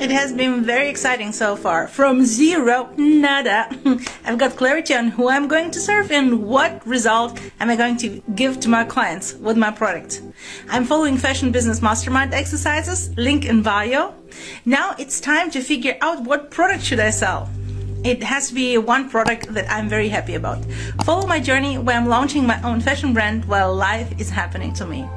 It has been very exciting so far. From zero, nada. I've got clarity on who I'm going to serve and what result am I going to give to my clients with my product. I'm following Fashion Business Mastermind exercises, link in bio. Now it's time to figure out what product should I sell. It has to be one product that I'm very happy about. Follow my journey where I'm launching my own fashion brand while life is happening to me.